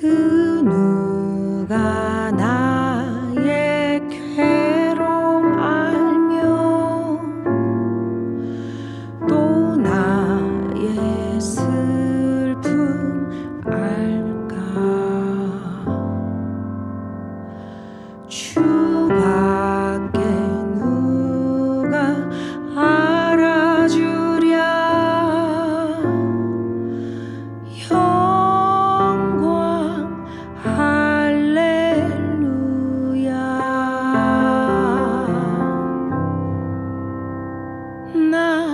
그 누가 나의 괴로움 알며 또 나의 슬픔 알까? 那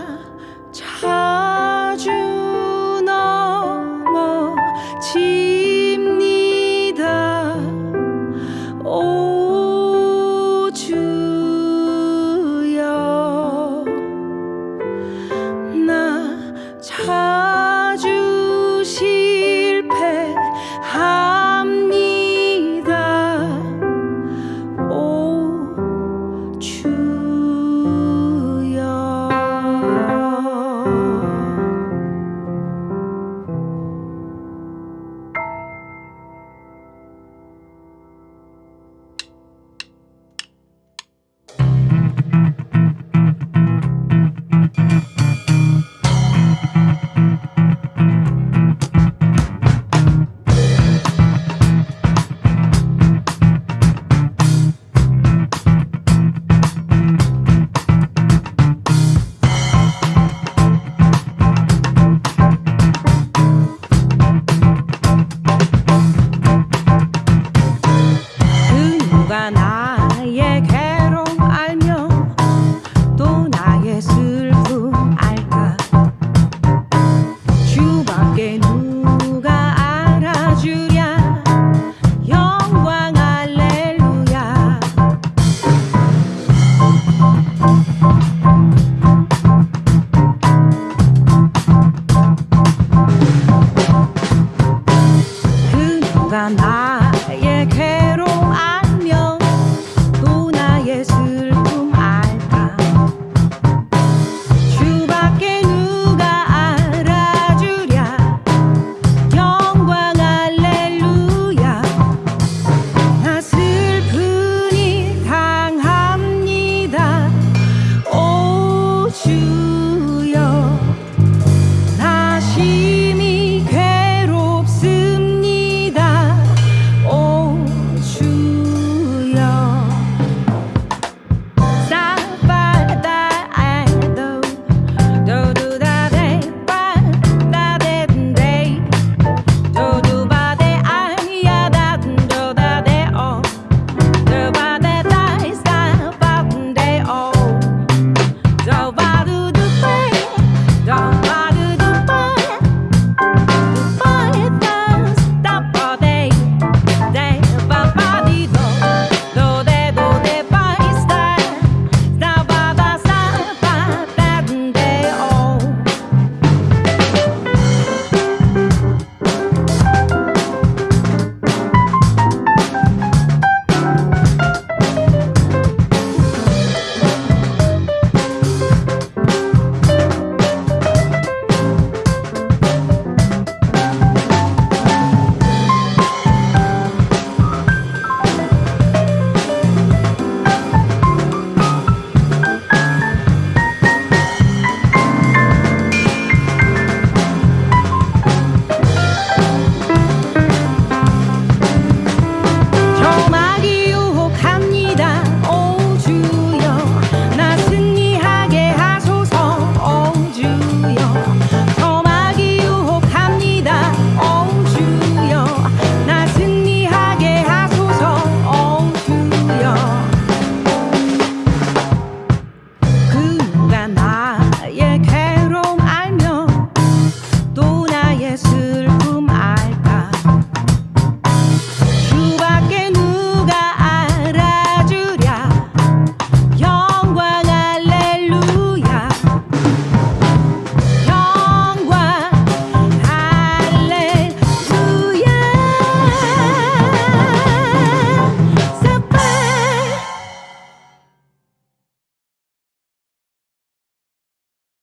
나의 괴로 움